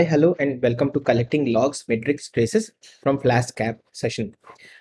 Hi, hello, and welcome to Collecting Logs, Metrics, Traces from Flask App session.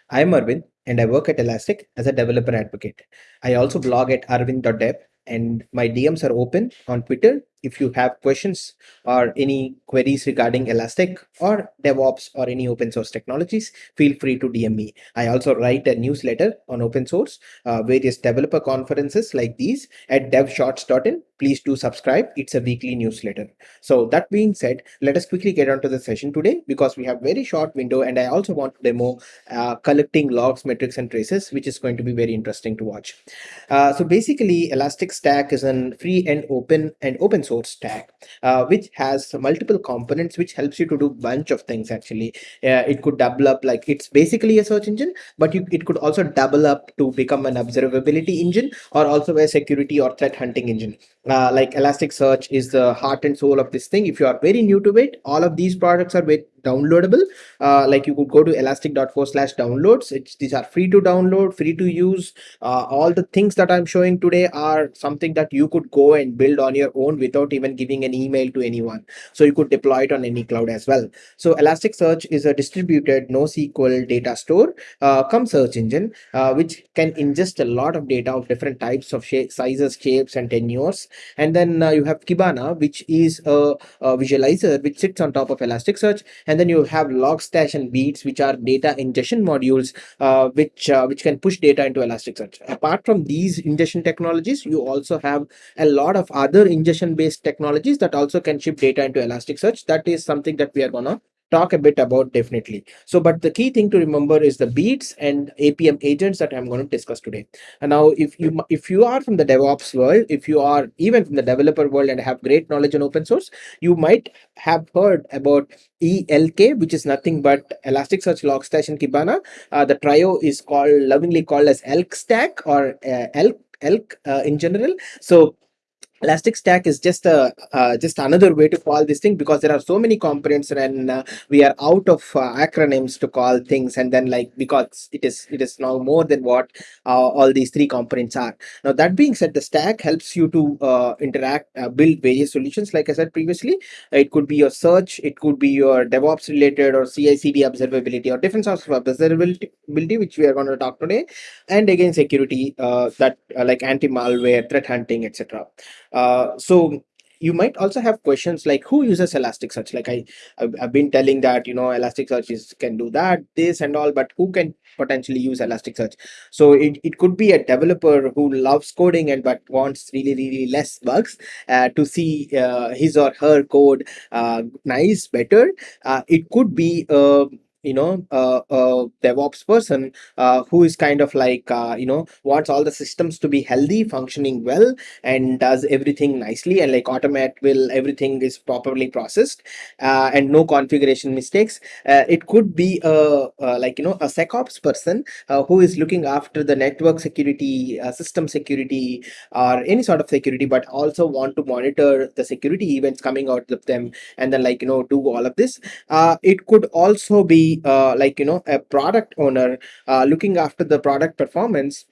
I'm Arvind, and I work at Elastic as a developer advocate. I also blog at arvind.dev, and my DMs are open on Twitter if you have questions or any queries regarding Elastic or DevOps or any open source technologies, feel free to DM me. I also write a newsletter on open source, uh, various developer conferences like these at devshorts.in. Please do subscribe. It's a weekly newsletter. So that being said, let us quickly get on to the session today because we have very short window and I also want to demo uh, collecting logs, metrics and traces, which is going to be very interesting to watch. Uh, so basically Elastic Stack is a free and open and open source stack, uh, which has multiple components, which helps you to do bunch of things actually. Uh, it could double up like it's basically a search engine, but you, it could also double up to become an observability engine or also a security or threat hunting engine uh, like Elasticsearch is the heart and soul of this thing. If you are very new to it, all of these products are very downloadable. Uh, like you could go to elastic.co slash downloads. It's, these are free to download, free to use. Uh, all the things that I'm showing today are something that you could go and build on your own without even giving an email to anyone. So you could deploy it on any cloud as well. So Elasticsearch is a distributed NoSQL data store, uh, come search engine, uh, which can ingest a lot of data of different types of shape, sizes, shapes, and tenures. And then uh, you have Kibana, which is a, a visualizer which sits on top of Elasticsearch and then you have logstash and beats which are data ingestion modules uh, which uh, which can push data into elasticsearch. Apart from these ingestion technologies you also have a lot of other ingestion based technologies that also can ship data into elasticsearch. That is something that we are gonna talk a bit about definitely. So, but the key thing to remember is the beats and APM agents that I'm going to discuss today. And now if you if you are from the DevOps world, if you are even from the developer world and have great knowledge on open source, you might have heard about ELK, which is nothing but Elasticsearch, Logstash, and Kibana. Uh, the trio is called lovingly called as ELK stack or uh, ELK, ELK uh, in general. So Elastic Stack is just a uh, just another way to call this thing because there are so many components and uh, we are out of uh, acronyms to call things and then like because it is it is now more than what uh, all these three components are. Now that being said, the stack helps you to uh, interact, uh, build various solutions. Like I said previously, it could be your search, it could be your DevOps related or CI/CD observability or different sorts of observability, which we are going to talk today, and again security that like anti-malware, threat hunting, etc. Uh, so you might also have questions like who uses elasticsearch like i i've, been telling that you know elasticsearch is can do that this and all but who can potentially use elasticsearch so it, it could be a developer who loves coding and but wants really really less bugs uh, to see uh, his or her code uh, nice better. Uh, it could be uh, you know uh, a devops person uh, who is kind of like uh, you know wants all the systems to be healthy functioning well and does everything nicely and like automate will everything is properly processed uh, and no configuration mistakes. Uh, it could be a, like you know a secops person uh, who is looking after the network security system security or any sort of security but also want to monitor the security events coming out of them and then like you know do all of this. It could also be uh, like you know a product owner uh, looking after the product performance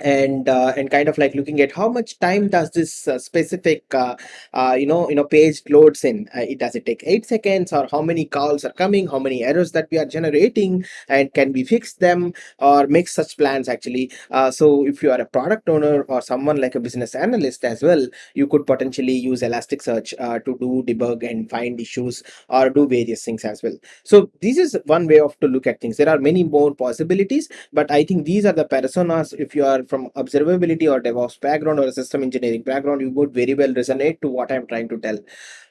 and uh, and kind of like looking at how much time does this uh, specific uh, uh you know you know page loads in. Uh, it does it take eight seconds or how many calls are coming how many errors that we are generating and can we fix them or make such plans actually? Uh, so if you are a product owner or someone like a business analyst as well you could potentially use elasticsearch to do debug and find issues or do various things as well. So this is one way of to look at things. There are many more possibilities but i think these are the personas if you are from observability or DevOps background or a system engineering background, you would very well resonate to what I'm trying to tell.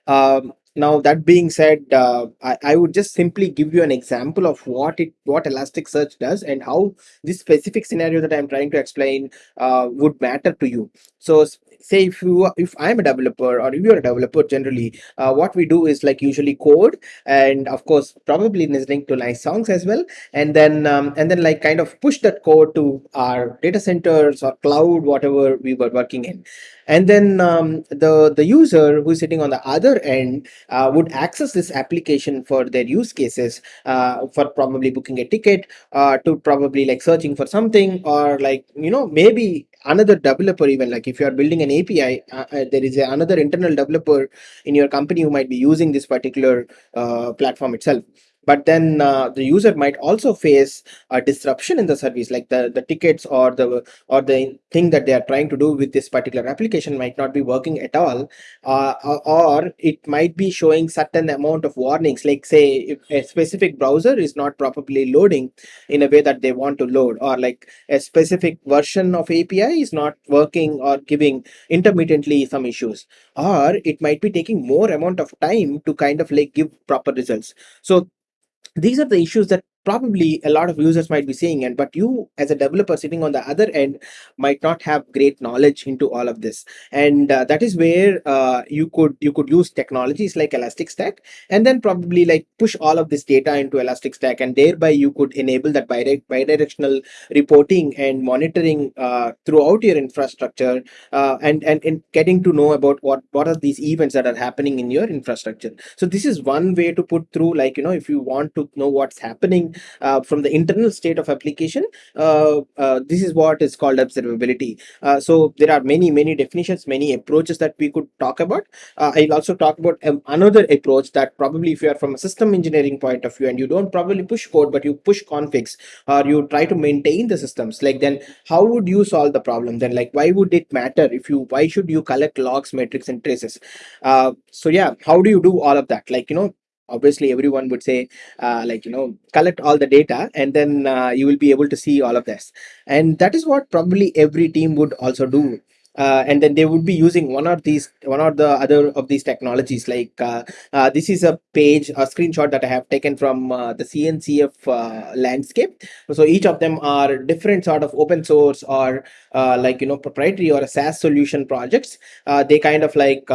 Um, now that being said, uh, I, I, would just simply give you an example of what it what Elasticsearch does and how this specific scenario that I'm trying to explain uh, would matter to you. So say if you if i'm a developer or if you're a developer generally uh, what we do is like usually code and of course probably listening to nice songs as well. And then um, and then like kind of push that code to our data centers or cloud whatever we were working in. And then um, the the user who's sitting on the other end uh, would access this application for their use cases uh, for probably booking a ticket uh, to probably like searching for something or like you know maybe another developer even like if you are building an api uh, uh, there is a, another internal developer in your company who might be using this particular uh, platform itself but then uh, the user might also face a disruption in the service like the the tickets or the or the thing that they are trying to do with this particular application might not be working at all uh, or it might be showing certain amount of warnings. Like say if a specific browser is not properly loading in a way that they want to load or like a specific version of api is not working or giving intermittently some issues or it might be taking more amount of time to kind of like give proper results. So these are the issues that probably a lot of users might be seeing it but you as a developer sitting on the other end might not have great knowledge into all of this. And uh, that is where uh, you could you could use technologies like elasticstack and then probably like push all of this data into elasticstack and thereby you could enable that bidirectional reporting and monitoring uh, throughout your infrastructure uh, and, and and getting to know about what what are these events that are happening in your infrastructure. So this is one way to put through like you know if you want to know what's happening uh, from the internal state of application uh, uh, this is what is called observability. So there are many many definitions many approaches that we could talk about. I'll also talk about um, another approach that probably if you are from a system engineering point of view and you don't probably push code but you push configs or you try to maintain the systems like then how would you solve the problem? Then like why would it matter if you why should you collect logs metrics and traces? Uh, so yeah how do you do all of that? Like you know obviously everyone would say uh, like you know collect all the data and then uh, you will be able to see all of this. And that is what probably every team would also do. Uh, and then they would be using one or these one or the other of these technologies. Like uh, uh, this is a page a screenshot that i have taken from uh, the cncf uh, landscape. So each of them are different sort of open source or uh, like you know proprietary or a saas solution projects. They kind of like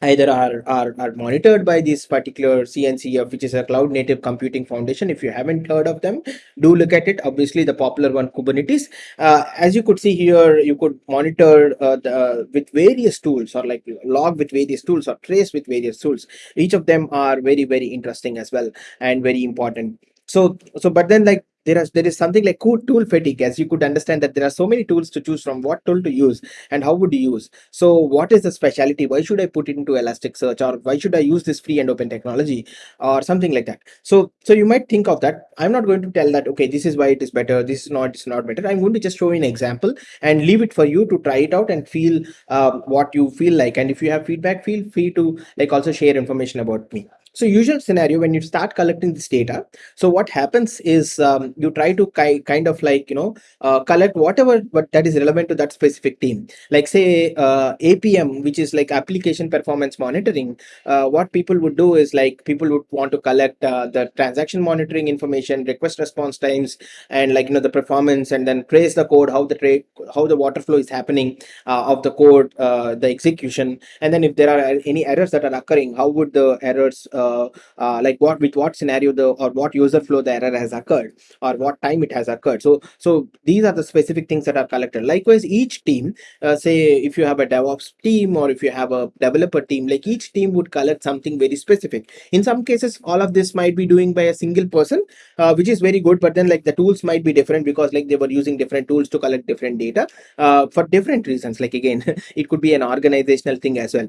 either are, are, are monitored by this particular CNCF, which is a cloud native computing foundation. If you haven't heard of them, do look at it. Obviously, the popular one, Kubernetes. Uh, as you could see here, you could monitor uh, the, uh, with various tools or like log with various tools or trace with various tools. Each of them are very, very interesting as well and very important. So, so, but then like there is there is something like tool fatigue as you could understand that there are so many tools to choose from what tool to use and how would you use. So what is the specialty why should i put it into elasticsearch or why should i use this free and open technology or something like that? So so you might think of that. I'm not going to tell that okay this is why it is better this is not it's not better. I'm going to just show you an example and leave it for you to try it out and feel um, what you feel like. And if you have feedback feel free to like also share information about me so usual scenario when you start collecting this data, so what happens is um, you try to ki kind of like, you know, uh, collect whatever but that is relevant to that specific team. Like say uh, APM, which is like application performance monitoring, uh, what people would do is like people would want to collect uh, the transaction monitoring information, request response times, and like, you know, the performance and then trace the code, how the trade, how the water flow is happening uh, of the code, uh, the execution. And then if there are any errors that are occurring, how would the errors uh, uh, like what with what scenario the or what user flow the error has occurred or what time it has occurred. So so these are the specific things that are collected. Likewise each team uh, say if you have a devops team or if you have a developer team like each team would collect something very specific. In some cases all of this might be doing by a single person uh, which is very good but then like the tools might be different because like they were using different tools to collect different data uh, for different reasons. Like again it could be an organizational thing as well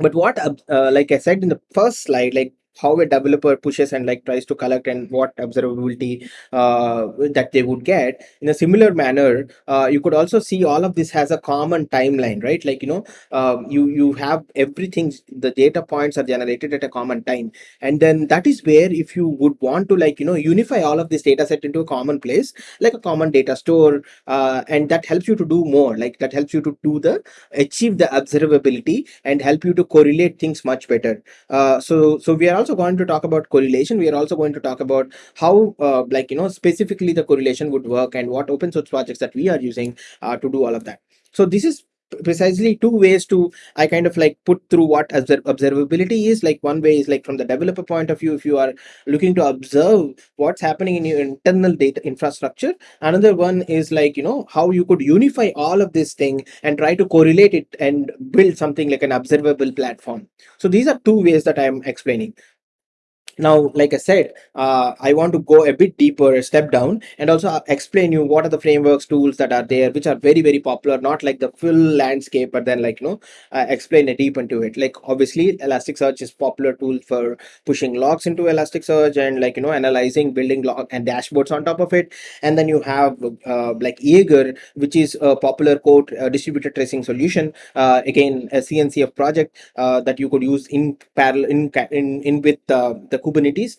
but what uh, like i said in the first slide like how a developer pushes and like tries to collect and what observability uh, that they would get. In a similar manner uh, you could also see all of this has a common timeline right? Like you know uh, you you have everything the data points are generated at a common time. And then that is where if you would want to like you know unify all of this data set into a common place like a common data store uh, and that helps you to do more like that helps you to do the achieve the observability and help you to correlate things much better. Uh, so so we are also going to talk about correlation. We are also going to talk about how uh, like you know specifically the correlation would work and what open source projects that we are using uh, to do all of that. So this is precisely two ways to i kind of like put through what observability is. Like one way is like from the developer point of view if you are looking to observe what's happening in your internal data infrastructure. Another one is like you know how you could unify all of this thing and try to correlate it and build something like an observable platform. So these are two ways that i am explaining now like i said uh, i want to go a bit deeper a step down and also uh, explain you what are the frameworks tools that are there which are very very popular not like the full landscape but then like you know uh, explain a deep into it. Like obviously elasticsearch is popular tool for pushing logs into elasticsearch and like you know analyzing building log and dashboards on top of it. And then you have uh, like jaeger which is a popular code uh, distributed tracing solution uh, again a cncf project that you could use in parallel in in, in with the Kubernetes.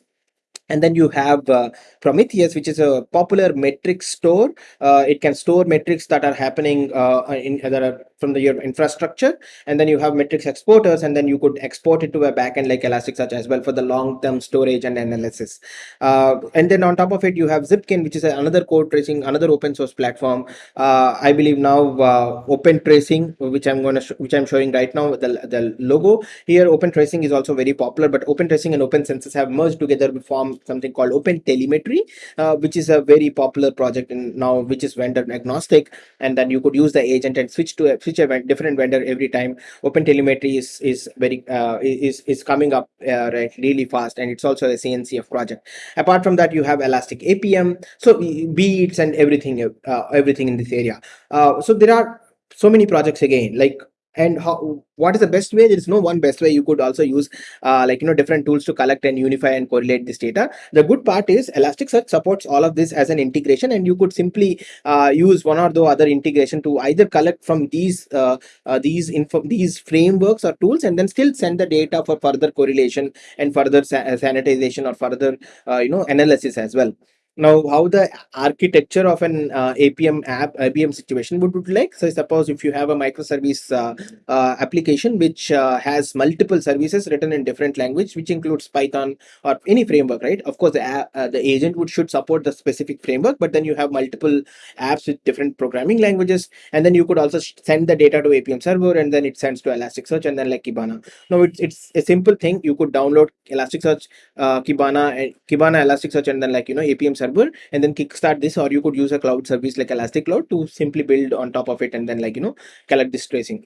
And then you have uh, prometheus which is a popular metric store. Uh, it can store metrics that are happening uh, in that are from the your infrastructure and then you have metrics exporters and then you could export it to a backend like elasticsearch as well for the long-term storage and analysis. Uh, and then on top of it you have zipkin which is another code tracing another open source platform. Uh, i believe now uh, open tracing which i'm going to which i'm showing right now the, the logo. Here open tracing is also very popular but open tracing and open census have merged together to form something called open telemetry uh, which is a very popular project in now which is vendor agnostic and then you could use the agent and switch to a switch a different vendor every time open telemetry is is very uh, is is coming up uh, right really fast and it's also a cncf project. Apart from that you have elastic apm so beats and everything uh, everything in this area. Uh, so there are so many projects again like and how what is the best way? There is no one best way. You could also use uh, like you know different tools to collect and unify and correlate this data. The good part is elasticsearch supports all of this as an integration and you could simply uh, use one or the other integration to either collect from these uh, uh these info these frameworks or tools and then still send the data for further correlation and further sa sanitization or further uh, you know analysis as well now how the architecture of an uh, apm app apm situation would look like? So suppose if you have a microservice uh, uh, application which uh, has multiple services written in different language which includes python or any framework right? Of course the, uh, the agent would should support the specific framework but then you have multiple apps with different programming languages and then you could also send the data to apm server and then it sends to elasticsearch and then like kibana. Now it's it's a simple thing. You could download elasticsearch uh, kibana and kibana elasticsearch and then like you know apm server and then kickstart this or you could use a cloud service like elastic cloud to simply build on top of it and then like you know collect this tracing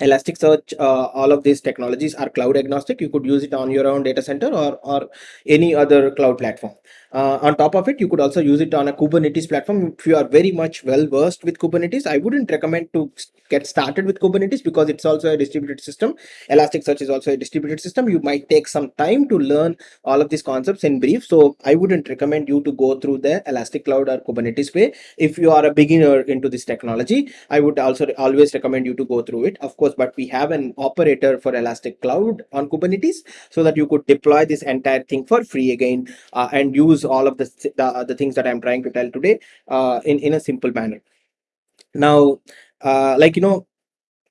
Elasticsearch, uh, all of these technologies are cloud agnostic. You could use it on your own data center or, or any other cloud platform. Uh, on top of it, you could also use it on a Kubernetes platform. If you are very much well versed with Kubernetes, I wouldn't recommend to get started with Kubernetes because it's also a distributed system. Elasticsearch is also a distributed system. You might take some time to learn all of these concepts in brief. So I wouldn't recommend you to go through the Elastic Cloud or Kubernetes way. If you are a beginner into this technology, I would also always recommend you to go through it. Of course, but we have an operator for Elastic Cloud on Kubernetes so that you could deploy this entire thing for free again uh, and use all of the, the, the things that I'm trying to tell today uh, in, in a simple manner. Now, uh, like, you know,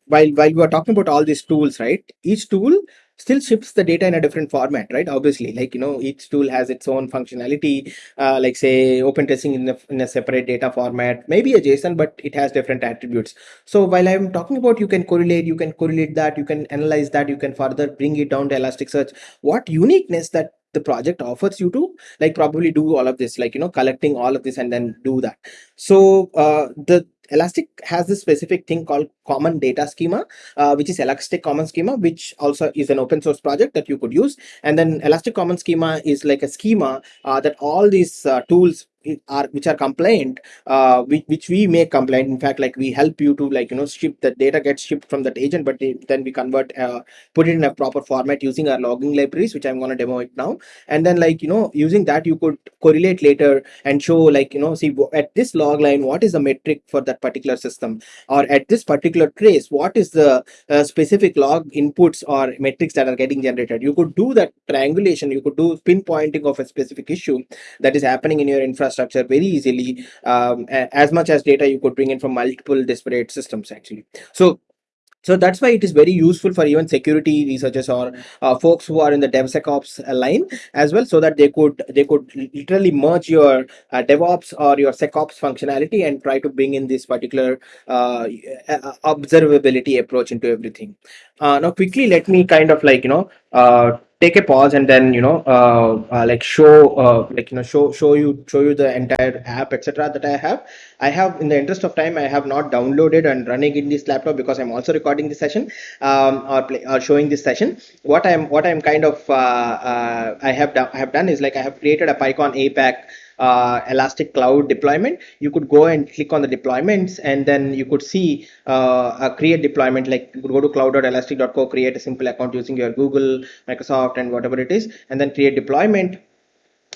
while, while we are talking about all these tools, right, each tool still ships the data in a different format right obviously like you know each tool has its own functionality uh, like say open tracing in a, in a separate data format maybe a json but it has different attributes so while i'm talking about you can correlate you can correlate that you can analyze that you can further bring it down to elasticsearch what uniqueness that the project offers you to like probably do all of this like you know collecting all of this and then do that. So uh, the elastic has this specific thing called common data schema uh, which is elastic common schema which also is an open source project that you could use. And then elastic common schema is like a schema uh, that all these uh, tools are which are compliant uh which, which we make compliant in fact like we help you to like you know ship the data gets shipped from that agent but then we convert uh, put it in a proper format using our logging libraries which i'm going to demo it now. And then like you know using that you could correlate later and show like you know see at this log line what is the metric for that particular system? Or at this particular trace what is the uh, specific log inputs or metrics that are getting generated? You could do that triangulation. You could do pinpointing of a specific issue that is happening in your infrastructure infrastructure very easily um, as much as data you could bring in from multiple disparate systems actually so so that's why it is very useful for even security researchers or uh, folks who are in the DevSecOps line as well, so that they could they could literally merge your uh, DevOps or your SecOps functionality and try to bring in this particular uh, observability approach into everything. Uh, now, quickly, let me kind of like you know uh, take a pause and then you know uh, uh, like show uh, like you know show show you show you the entire app etc that i have. I have in the interest of time i have not downloaded and running in this laptop because i'm also recording this session um, or, play, or showing this session. What i'm what i'm kind of uh, i have done i have done is like i have created a pycon apac uh, elastic cloud deployment. You could go and click on the deployments and then you could see uh, a create deployment like go to cloud.elastic.co create a simple account using your google microsoft and whatever it is and then create deployment.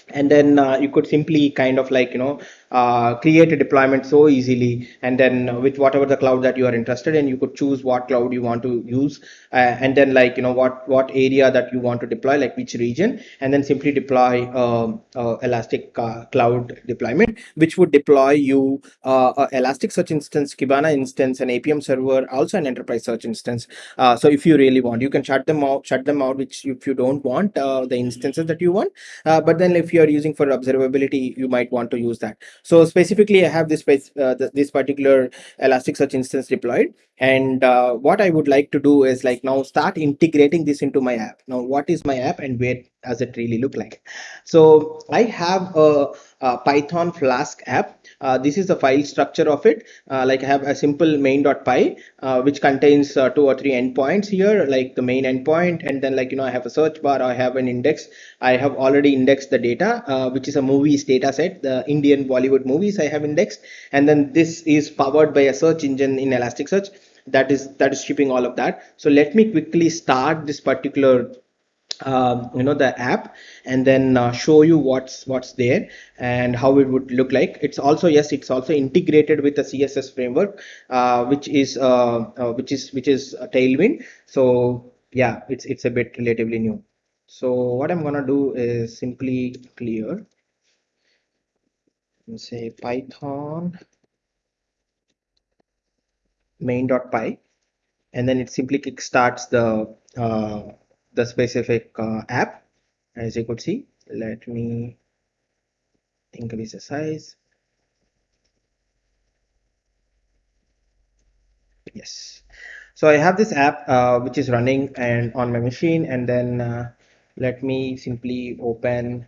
And then uh, you could simply kind of like you know uh, create a deployment so easily and then with whatever the cloud that you are interested in you could choose what cloud you want to use uh, and then like you know what what area that you want to deploy like which region and then simply deploy um, uh, elastic uh, cloud deployment which would deploy you uh, elastic search instance kibana instance an apm server also an enterprise search instance. So if you really want you can shut them out shut them out which if you don't want the instances that you want. But then if you are using for observability you might want to use that so specifically, I have this uh, this particular Elasticsearch instance deployed. And uh, what I would like to do is like now start integrating this into my app. Now, what is my app and where does it really look like? So I have a, a Python Flask app this is the file structure of it. Uh, like I have a simple main.py uh, which contains uh, two or three endpoints here like the main endpoint. And then like you know I have a search bar I have an index. I have already indexed the data uh, which is a movies data set the Indian Bollywood movies I have indexed. And then this is powered by a search engine in Elasticsearch. That is that is shipping all of that. So let me quickly start this particular um, you know the app and then uh, show you what's what's there and how it would look like. It's also yes it's also integrated with the css framework uh, which is uh, uh which is which is a tailwind. So yeah it's it's a bit relatively new. So what i'm gonna do is simply clear. And say python main.py and then it simply kickstarts the uh, the specific uh, app as you could see. Let me increase the size. Yes. So I have this app uh, which is running and on my machine and then uh, let me simply open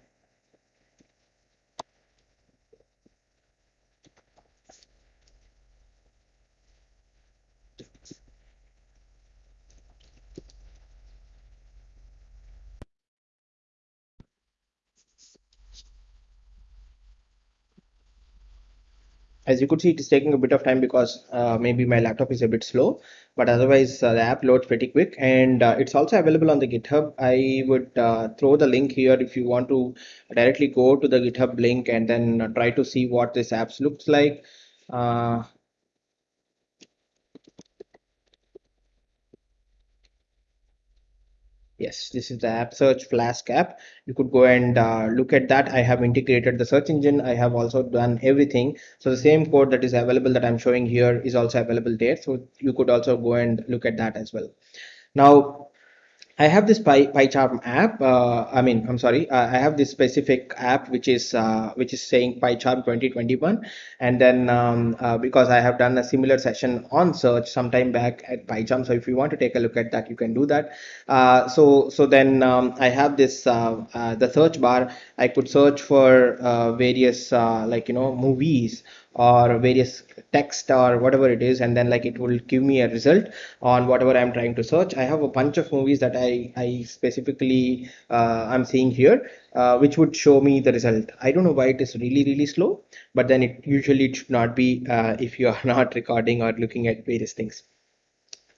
as you could see it is taking a bit of time because uh, maybe my laptop is a bit slow but otherwise uh, the app loads pretty quick. And uh, it's also available on the github. I would uh, throw the link here if you want to directly go to the github link and then try to see what this apps looks like Yes, this is the app search Flask app. You could go and uh, look at that. I have integrated the search engine. I have also done everything. So the same code that is available that I'm showing here is also available there. So you could also go and look at that as well. Now, I have this Py, PyCharm app. Uh, I mean, I'm sorry. Uh, I have this specific app which is uh, which is saying PyCharm 2021, and then um, uh, because I have done a similar session on search sometime back at PyCharm. So if you want to take a look at that, you can do that. Uh, so so then um, I have this uh, the search bar. I could search for various like you know movies or various text or whatever it is and then like it will give me a result on whatever i'm trying to search. I have a bunch of movies that i i specifically uh, i'm seeing here uh, which would show me the result. I don't know why it is really really slow but then it usually it should not be uh, if you are not recording or looking at various things.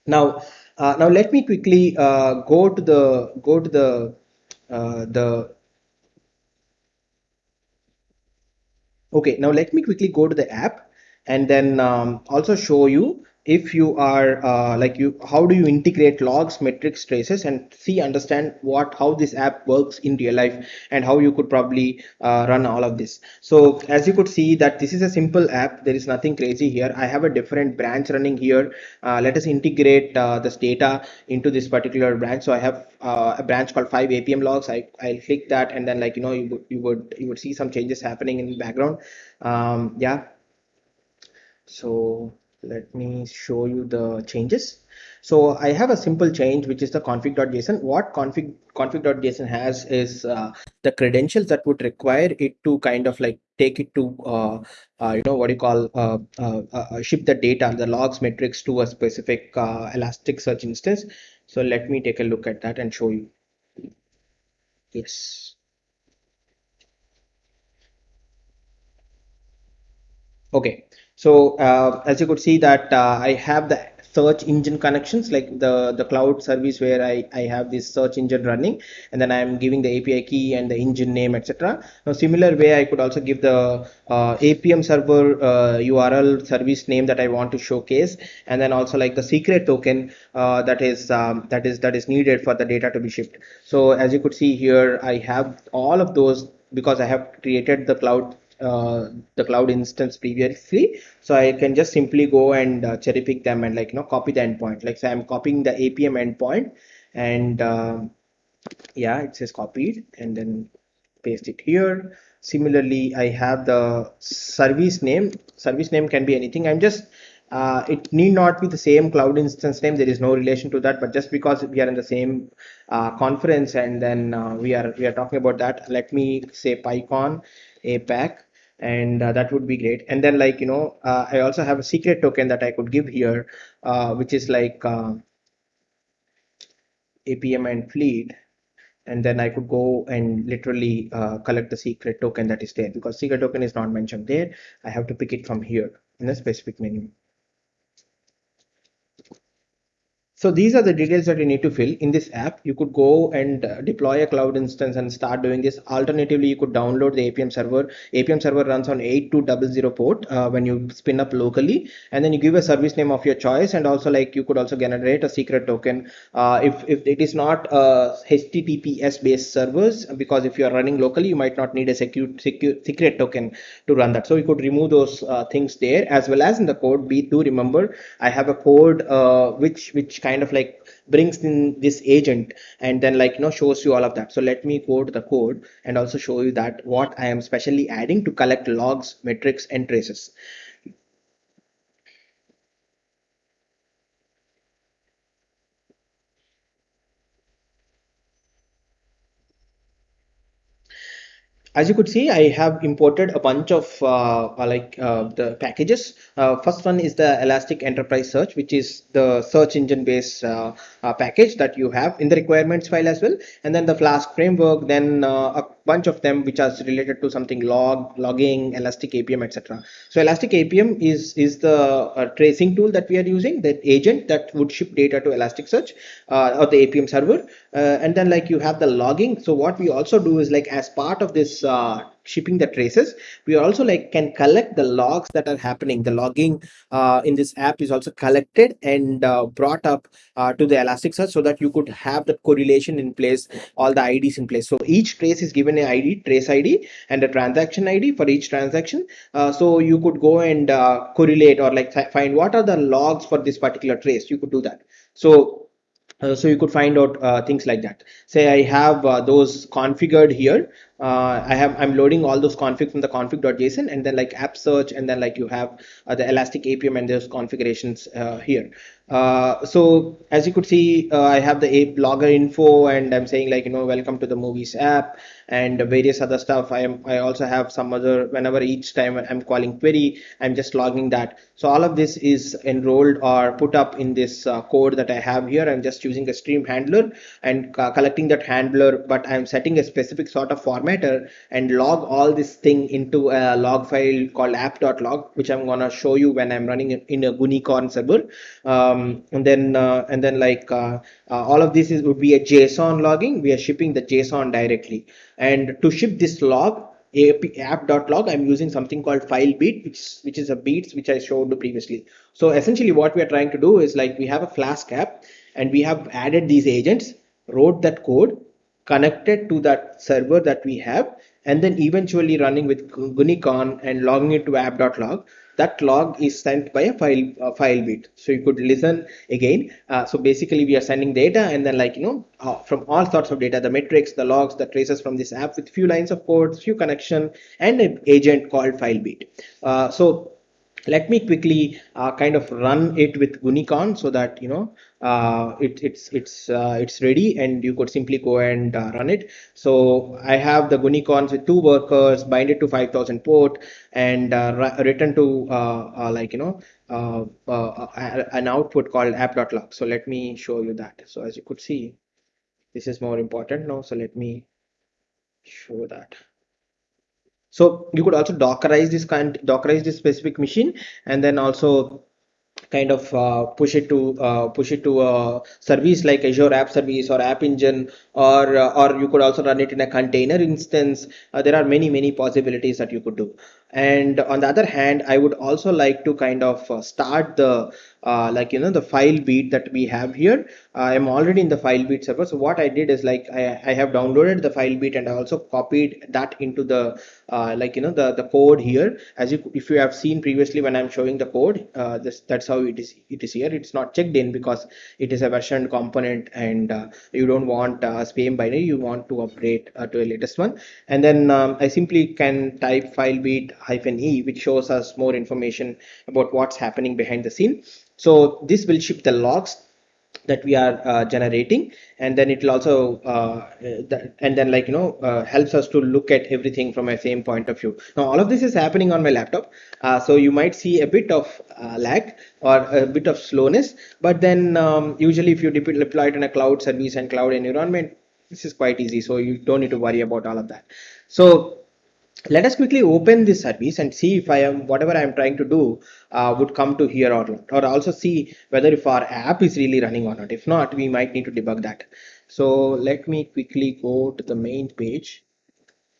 Now uh, now let me quickly uh, go to the go to the uh, the Okay, now let me quickly go to the app and then um, also show you if you are uh, like you how do you integrate logs metrics traces and see understand what how this app works in real life and how you could probably uh, run all of this? So as you could see that this is a simple app. There is nothing crazy here. I have a different branch running here. Uh, let us integrate uh, this data into this particular branch. So i have uh, a branch called 5 apm logs. I i'll click that and then like you know you would you would you would see some changes happening in the background. Um, yeah. So let me show you the changes. So I have a simple change, which is the config.json. What config config.json has is uh, the credentials that would require it to kind of like take it to, uh, uh, you know, what you call uh, uh, uh, ship the data, the logs metrics to a specific Elasticsearch instance. So let me take a look at that and show you. Yes. Okay, so uh, as you could see that uh, I have the search engine connections like the the cloud service where I, I have this search engine running and then I'm giving the API key and the engine name etc. Now similar way I could also give the uh, APM server URL uh, service name that I want to showcase and then also like the secret token uh, that is um, that is that is needed for the data to be shipped. So as you could see here I have all of those because I have created the cloud uh, the cloud instance previously. So i can just simply go and uh, cherry pick them and like you know copy the endpoint. Like say i'm copying the apm endpoint and uh, yeah it says copied and then paste it here. Similarly i have the service name. Service name can be anything. I'm just uh, it need not be the same cloud instance name. There is no relation to that. But just because we are in the same uh, conference and then uh, we are we are talking about that let me say pycon apac and uh, that would be great. And then like you know uh, i also have a secret token that i could give here uh, which is like uh, apm and fleet. And then i could go and literally uh, collect the secret token that is there because secret token is not mentioned there. I have to pick it from here in a specific menu so these are the details that you need to fill in this app. You could go and uh, deploy a cloud instance and start doing this. Alternatively, you could download the APM server. APM server runs on 8200 port uh, when you spin up locally, and then you give a service name of your choice. And also, like you could also generate a secret token uh, if if it is not a HTTPS based servers because if you are running locally, you might not need a secure, secure secret token to run that. So you could remove those uh, things there as well as in the code. Be do remember I have a code uh, which which kind kind of like brings in this agent and then like you know shows you all of that. So let me go to the code and also show you that what i am specially adding to collect logs metrics and traces as you could see, I have imported a bunch of uh, uh, like uh, the packages. Uh, first one is the Elastic Enterprise Search, which is the search engine based uh, uh, package that you have in the requirements file as well. And then the Flask framework, then a bunch of them which are related to something log, logging, Elastic APM, etc. So Elastic APM is, is the uh, tracing tool that we are using, that agent that would ship data to Elasticsearch uh, or the APM server. Uh, and then like you have the logging. So what we also do is like as part of this uh, shipping the traces. We also like can collect the logs that are happening. The logging uh, in this app is also collected and uh, brought up uh, to the elasticsearch so that you could have the correlation in place all the ids in place. So each trace is given an id trace id and a transaction id for each transaction. Uh, so you could go and uh, correlate or like find what are the logs for this particular trace. You could do that. So uh, so you could find out uh, things like that say i have uh, those configured here uh, I have I'm loading all those config from the config.json and then like app search and then like you have uh, the elastic APM and those configurations uh, here. Uh, so as you could see, uh, I have the app logger info and I'm saying like, you know, welcome to the movies app and various other stuff. I am, I also have some other, whenever each time I'm calling query, I'm just logging that. So all of this is enrolled or put up in this uh, code that I have here. I'm just using a stream handler and collecting that handler, but I'm setting a specific sort of formatter and log all this thing into a log file called app.log, which I'm gonna show you when I'm running in a Gunicorn server. Um, um, and then uh, and then like uh, uh, all of this is would be a json logging. We are shipping the json directly. And to ship this log app.log i'm using something called filebeat which which is a beats which i showed previously. So essentially what we are trying to do is like we have a flask app and we have added these agents wrote that code connected to that server that we have and then eventually running with Gunicorn and logging it to app.log that log is sent by a file uh, Filebeat so you could listen again. Uh, so basically we are sending data and then like you know uh, from all sorts of data the metrics the logs the traces from this app with few lines of code few connection and an agent called Filebeat uh, so let me quickly uh, kind of run it with Gunicorn so that you know uh, it, it's it's uh, it's ready and you could simply go and uh, run it. So I have the Gunicorns with two workers, bind it to 5000 port and uh, return to uh, like you know an output called app.log. So let me show you that. So as you could see, this is more important now. So let me show that. So you could also Dockerize this kind, Dockerize this specific machine, and then also kind of uh, push it to uh, push it to a service like Azure App Service or App Engine, or uh, or you could also run it in a container instance. Uh, there are many many possibilities that you could do. And on the other hand, I would also like to kind of uh, start the uh, like you know the Filebeat that we have here. I am already in the Filebeat server. So what I did is like I, I have downloaded the Filebeat and I also copied that into the uh, like you know the the code here. As you if you have seen previously when I'm showing the code uh, this that's how it is it is here. It's not checked in because it is a versioned component and uh, you don't want uh, spam binary. You want to upgrade uh, to a latest one. And then um, I simply can type Filebeat hyphen e which shows us more information about what's happening behind the scene so this will ship the logs that we are uh, generating and then it will also uh, and then like you know uh, helps us to look at everything from a same point of view. Now all of this is happening on my laptop uh, so you might see a bit of uh, lag or a bit of slowness but then um, usually if you deploy it in a cloud service and cloud environment this is quite easy so you don't need to worry about all of that. So let us quickly open this service and see if I am whatever I am trying to do uh, would come to here or not or also see whether if our app is really running or not. If not we might need to debug that. So let me quickly go to the main page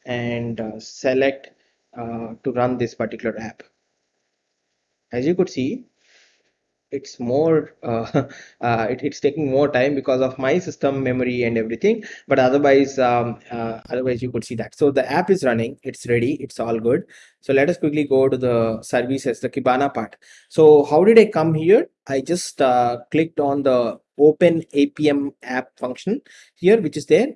and uh, select uh, to run this particular app. As you could see it's more uh, uh, it, it's taking more time because of my system memory and everything. But otherwise um, uh, otherwise you could see that. So the app is running. It's ready. It's all good. So let us quickly go to the services the kibana part. So how did i come here? I just uh, clicked on the open apm app function here which is there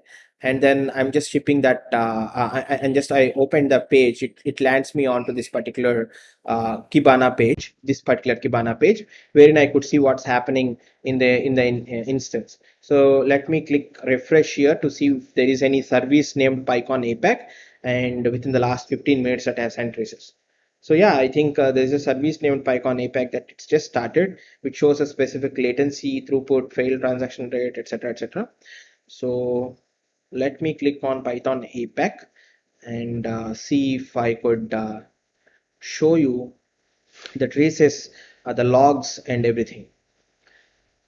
and then I'm just shipping that uh, uh and just I open the page it, it lands me onto this particular uh, Kibana page this particular Kibana page wherein I could see what's happening in the in the in, uh, instance so let me click refresh here to see if there is any service named PyCon APAC and within the last 15 minutes that has sent traces so yeah, I think uh, there's a service named PyCon APAC that it's just started, which shows a specific latency, throughput, failed transaction rate, etc., etc. So let me click on PyCon APAC and uh, see if I could uh, show you the traces, uh, the logs and everything.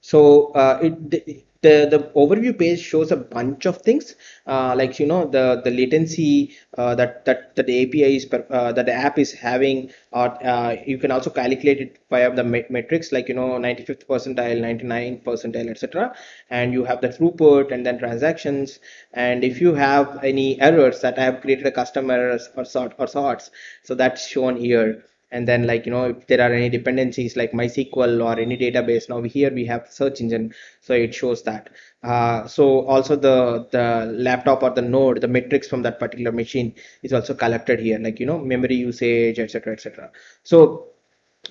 So uh, it, the the overview page shows a bunch of things uh, like you know the the latency uh, that that that the API is uh, that the app is having or uh, you can also calculate it via the metrics like you know 95th percentile 99 percentile etc and you have the throughput and then transactions. And if you have any errors that I have created a custom errors or sort or sorts so that's shown here and then like you know if there are any dependencies like mysql or any database now here we have search engine. So it shows that. Uh, so also the the laptop or the node the metrics from that particular machine is also collected here. Like you know memory usage etc etc so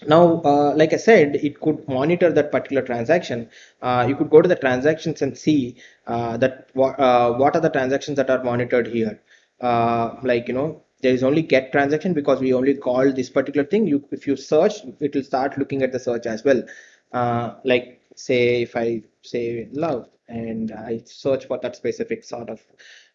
now uh, like i said it could monitor that particular transaction. Uh, you could go to the transactions and see uh, that what uh, what are the transactions that are monitored here. Uh, like you know there is only get transaction because we only call this particular thing. You if you search it will start looking at the search as well. Uh, like say if i say love and i search for that specific sort of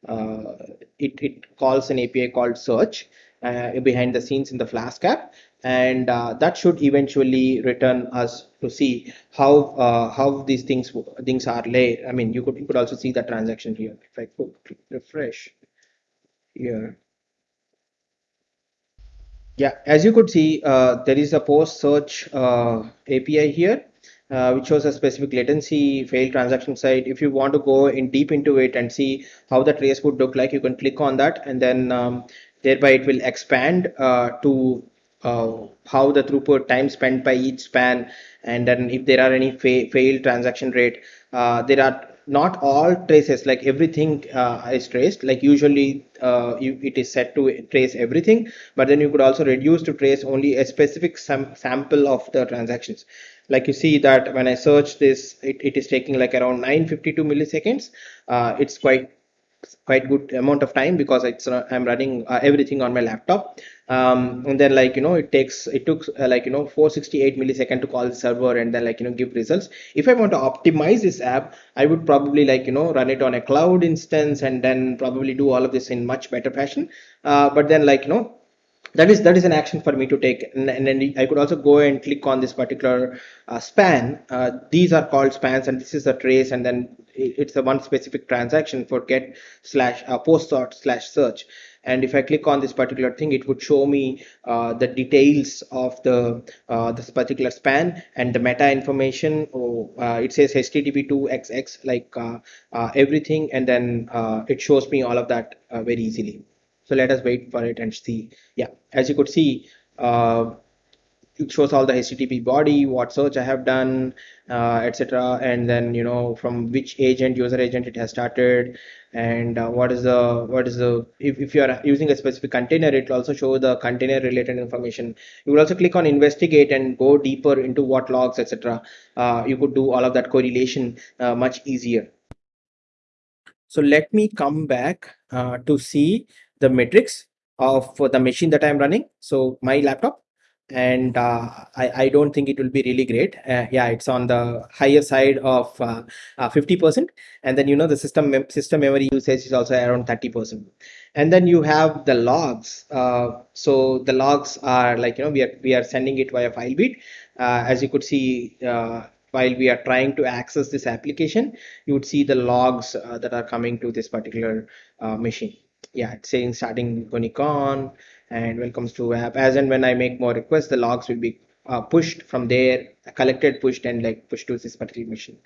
uh, it, it calls an api called search uh, behind the scenes in the flask app. And uh, that should eventually return us to see how uh, how these things things are laid i mean you could you could also see the transaction here. If i could refresh here yeah, as you could see, uh, there is a post search uh, API here, uh, which shows a specific latency, failed transaction site. If you want to go in deep into it and see how the trace would look like, you can click on that and then um, thereby it will expand uh, to uh, how the throughput time spent by each span and then if there are any fa failed transaction rate uh, there are not all traces like everything uh, is traced. Like usually uh, you, it is set to trace everything but then you could also reduce to trace only a specific sam sample of the transactions. Like you see that when I search this it, it is taking like around 952 milliseconds. Uh, it's quite quite good amount of time because it's uh, i'm running uh, everything on my laptop. Um, and then like you know it takes it took uh, like you know 468 millisecond to call the server and then like you know give results. If i want to optimize this app i would probably like you know run it on a cloud instance and then probably do all of this in much better fashion. Uh, but then like you know that is that is an action for me to take. And, and then i could also go and click on this particular uh, span. Uh, these are called spans and this is a trace and then it's a one specific transaction for get slash uh, post sort slash search. And if I click on this particular thing it would show me uh, the details of the uh, this particular span and the meta information. Oh, uh, it says http2xx like uh, uh, everything. And then uh, it shows me all of that very easily. So let us wait for it and see. Yeah as you could see shows all the http body what search i have done uh, etc and then you know from which agent user agent it has started and uh, what is the what is the if, if you are using a specific container it will also show the container related information. You will also click on investigate and go deeper into what logs etc uh, you could do all of that correlation uh, much easier. So let me come back uh, to see the metrics of the machine that i'm running. So my laptop and uh, I, I don't think it will be really great. Uh, yeah, it's on the higher side of 50%. Uh, uh, and then, you know, the system mem system memory usage is also around 30%. And then you have the logs. Uh, so the logs are like, you know, we are, we are sending it via file FileBeat. as you could see, while we are trying to access this application, you would see the logs that are coming to this particular machine. Yeah, it's saying starting Gunicorn, and when it comes to app. As and when i make more requests the logs will be uh, pushed from there collected pushed and like pushed to this particular machine.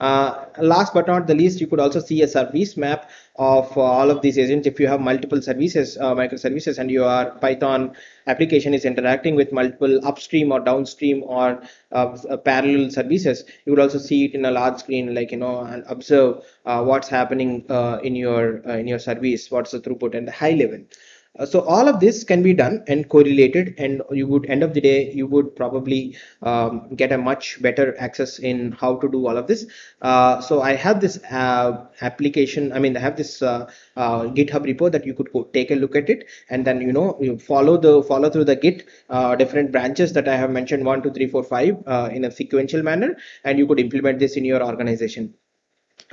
Uh, last but not the least you could also see a service map of uh, all of these agents. If you have multiple services uh, microservices and your python application is interacting with multiple upstream or downstream or uh, parallel services you would also see it in a large screen like you know and observe uh, what's happening in your in your service what's the throughput and the high level. uh, so all of this can be done and correlated and you would end of the day you would probably um, get a much better access in how to do all of this. Uh, so i have this uh, application i mean i have this uh, uh, github repo that you could take a look at it and then you know you follow the follow through the git uh, different branches that i have mentioned one two three four five in a sequential manner and you could implement this in your organization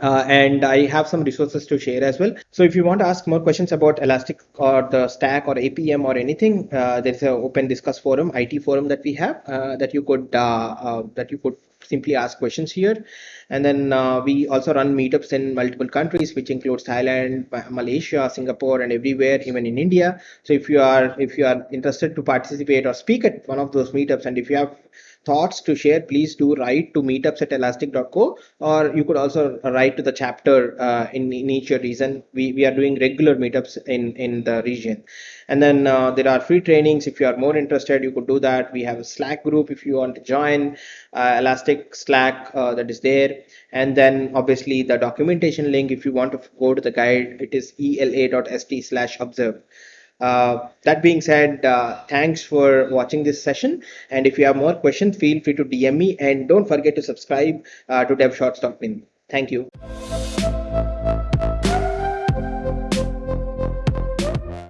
uh, and I have some resources to share as well. So if you want to ask more questions about Elastic or the stack or APM or anything, uh, there's an open discuss forum, IT forum that we have uh, that you could uh, uh, that you could simply ask questions here. And then uh, we also run meetups in multiple countries, which includes Thailand, Malaysia, Singapore, and everywhere, even in India. So if you are if you are interested to participate or speak at one of those meetups, and if you have thoughts to share, please do write to meetups at elastic.co or you could also write to the chapter uh, in, in each region. We, we are doing regular meetups in, in the region. And then uh, there are free trainings. If you are more interested, you could do that. We have a Slack group if you want to join, uh, Elastic Slack uh, that is there. And then obviously the documentation link, if you want to go to the guide, it is ela.st slash observe. Uh, that being said, uh, thanks for watching this session. And if you have more questions, feel free to DM me and don't forget to subscribe uh, to DevShots.min. Thank you.